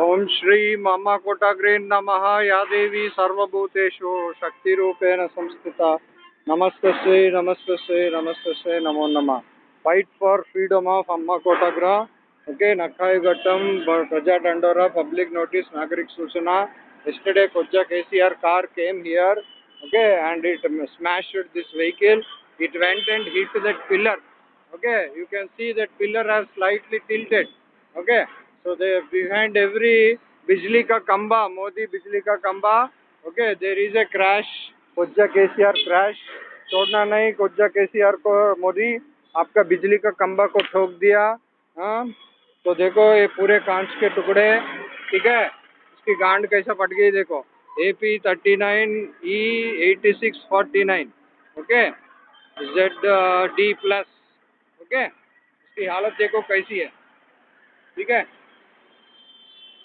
ओम श्री मम कोटग्रीन नम। या देवी सर्वभूतेषु शक्ति रूपेण संस्थित। नमस्ते श्री नमस्ते श्री नमस्ते श्री, नमो नम। फाइट फॉर फ्रीडम ऑफ़ अम्मा कोटग्रह ओके नखाई घटम प्रजा डंडोरा पब्लिक नोटिस नागरिक सूचना yesterday कोज्जा KCR car came here okay and it smash this vehicle it went and hit that pillar okay you can see that pillar are slightly tilted okay? So, they behind every bijli ka kamba, modi bijli ka kamba. Okay, there is a crash. Koja kcr crash. छोड़ना नहीं कोज्जा केसीआर को मोदी आपका बिजली का खंबा को ठोक दिया हाँ? तो देखो, ये पूरे कांच के टुकड़े, ठीक है? इसकी गांड कैसा फट गई, देखो। A P thirty nine E eighty six forty nine okay Z D plus okay इसकी हालत देखो कैसी है, ठीक है?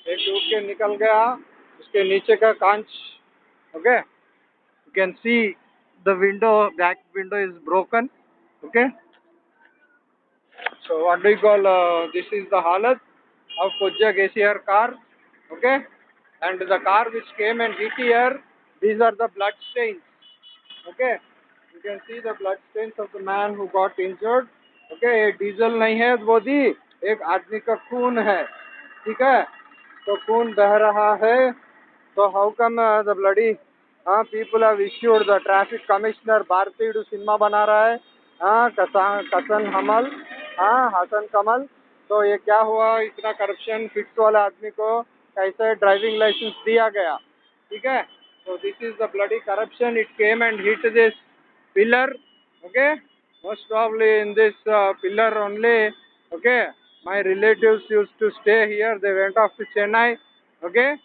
एक टूट के निकल गया, उसके नीचे का कांच okay you can see the window back window is broken okay so what do call this is the हालत ऑफ़ पुज्जा गेसियर car okay and the car which came and hit here these are the blood stains okay you can see the blood stains of the man who got injured okay diesel नहीं है, वो दी एक आदमी का खून है, ठीक है? तो खून बह रहा है? तो हाउ कम द ब्लडी हाँ people have issued the traffic commissioner भारतीय सिनेमा बना रहा है? हाँ कसन हमल हाँ हसन कमल। तो ये क्या हुआ? इतना करप्शन फिक्स वाले आदमी को कैसे ड्राइविंग लाइसेंस दिया गया? ठीक है? तो this is the bloody corruption it came and hit this pillar okay most awfully in this pillar only okay my relatives used to stay here. They went off to chennai okay?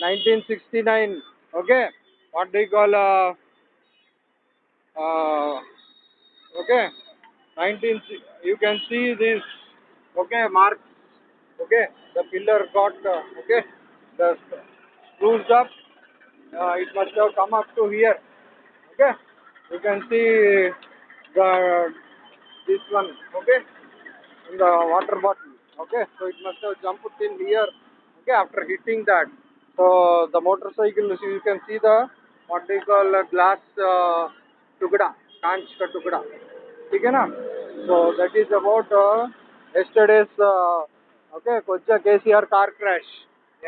1969 okay? What do you call uh, uh, okay? 19 you can see this okay? Marks okay? The pillar got uh, okay? The screws up. Uh, it must have come up to here okay? You can see the this one okay in the water bottle okay so it must have jumped in here okay after hitting that so the motorcycle you can see the what they call uh, glass uh, tukda कांच का टुकड़ा ठीक है ना so that is about uh, yesterday's uh, okay Koja KCR car crash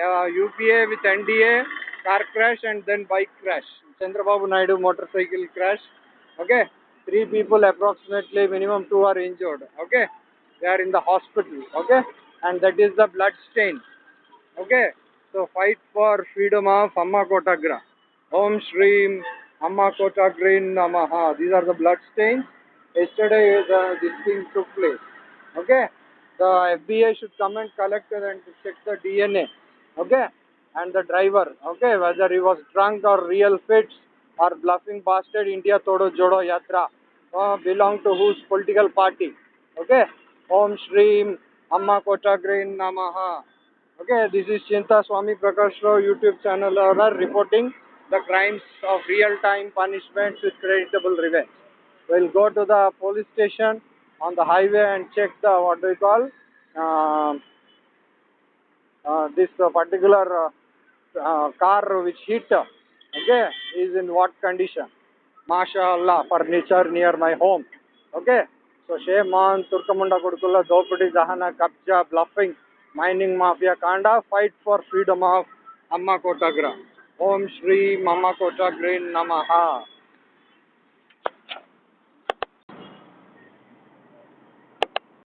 uh, UPA with NDA car crash and then bike crash Chandrababu Naidu motorcycle crash okay three people approximately minimum two are injured okay They are in the hospital okay? And that is the blood stain okay? So fight for freedom of amma kotagra om shreem amma kotagrin namaha. These are the blood stains. Yesterday the this thing took place okay? The fbi should come and collect it and check the dna okay? And the driver okay? Whether he was drunk or real fits or bluffing bastard india todo jodo yatra uh, belong to whose political party okay om shreem amma kotagrin namaha. Okay this is chinta swami prakash rao youtube channel owner reporting the crimes of real time punishments with creditable revenge. We'll go to the police station on the highway and check the what do you call uh, uh, this uh, particular uh, uh, car which hit okay is in what condition? Mashallah furniture near my home okay so shame on turkamunda kodukulla dopudi dahana kabja bluffing mining mafia kanda fight for freedom of amma kotagra om shri mama kotagrin namaha